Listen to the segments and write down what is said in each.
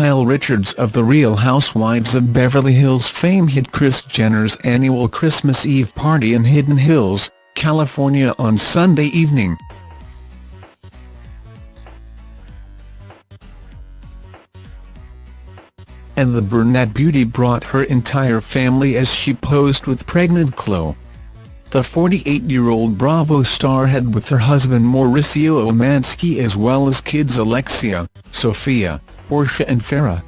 Kyle Richards of The Real Housewives of Beverly Hills fame hit Kris Jenner's annual Christmas Eve party in Hidden Hills, California on Sunday evening. And the brunette beauty brought her entire family as she posed with pregnant Khloe. The 48-year-old Bravo star had with her husband Mauricio Umansky as well as kids Alexia, Sofia, Portia and Farrah.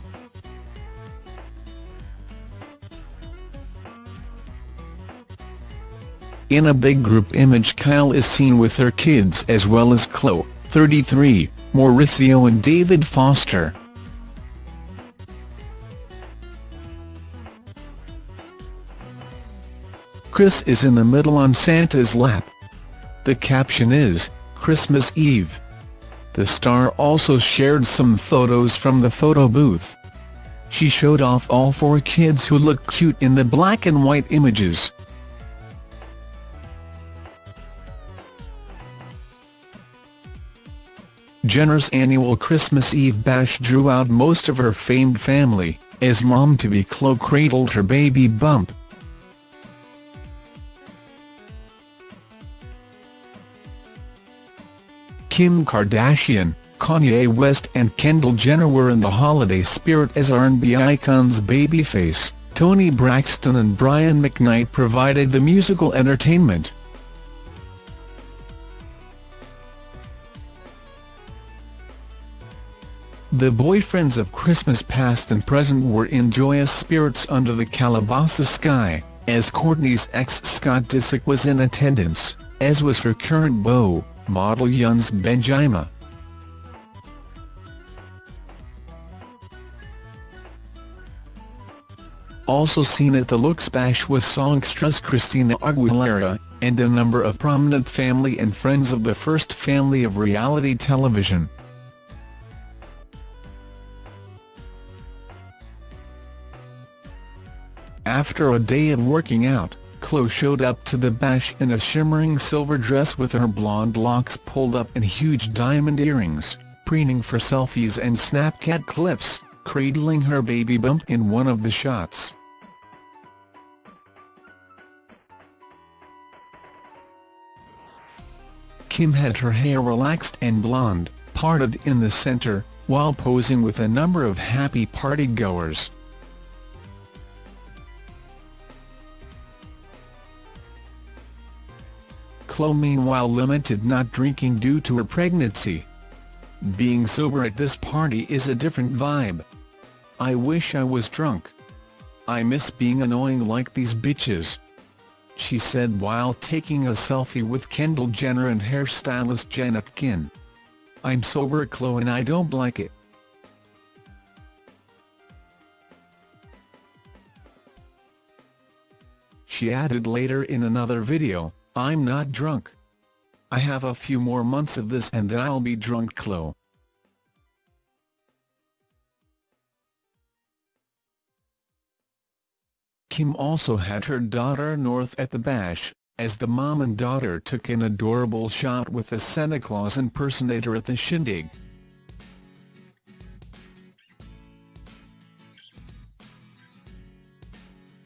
In a big group image Kyle is seen with her kids as well as Khloe, 33, Mauricio and David Foster. Kris is in the middle on Santa's lap. The caption is, Christmas Eve. The star also shared some photos from the photo booth. She showed off all four kids who look cute in the black and white images. Jenner's annual Christmas Eve bash drew out most of her famed family, as mom-to-be Khloe cradled her baby bump. Kim Kardashian, Kanye West and Kendall Jenner were in the holiday spirit as R&B icons Babyface, Toni Braxton and Brian McKnight provided the musical entertainment. The boyfriends of Christmas past and present were in joyous spirits under the Calabasas sky, as Kourtney's ex Scott Disick was in attendance, as was her current beau, model Younes Bendjima. Also seen at the Looks Bash was songstress Christina Aguilera, and a number of prominent family and friends of the first family of reality television. After a day of working out, Khloe showed up to the bash in a shimmering silver dress with her blonde locks pulled up and huge diamond earrings, preening for selfies and Snapchat clips, cradling her baby bump in one of the shots. Kim had her hair relaxed and blonde, parted in the center, while posing with a number of happy partygoers. Khloe meanwhile limited not drinking due to her pregnancy. Being sober at this party is a different vibe. I wish I was drunk. I miss being annoying like these bitches. She said while taking a selfie with Kendall Jenner and hairstylist Jen Atkin. I'm sober Khloe and I don't like it. She added later in another video, I'm not drunk. I have a few more months of this and then I'll be drunk Khloe. Kim also had her daughter North at the bash, as the mom and daughter took an adorable shot with a Santa Claus impersonator at the shindig.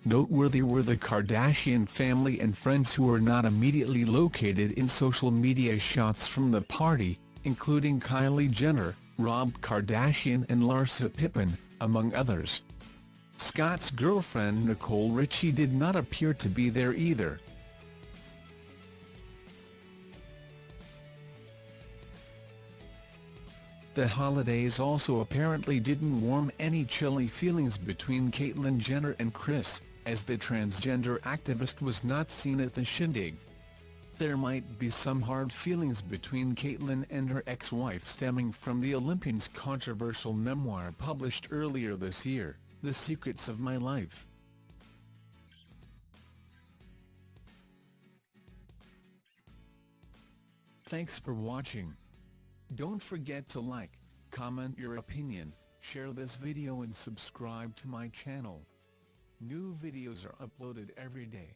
Noteworthy were the Kardashian family and friends who were not immediately located in social media shots from the party, including Kylie Jenner, Rob Kardashian and Larsa Pippen, among others. Scott's girlfriend Nicole Richie did not appear to be there either. The holidays also apparently didn't warm any chilly feelings between Caitlyn Jenner and Kris, as the transgender activist was not seen at the shindig. There might be some hard feelings between Caitlyn and her ex-wife stemming from the Olympian's controversial memoir published earlier this year, The Secrets of My Life. Thanks for watching. Don't forget to like, comment your opinion, share this video and subscribe to my channel. New videos are uploaded every day.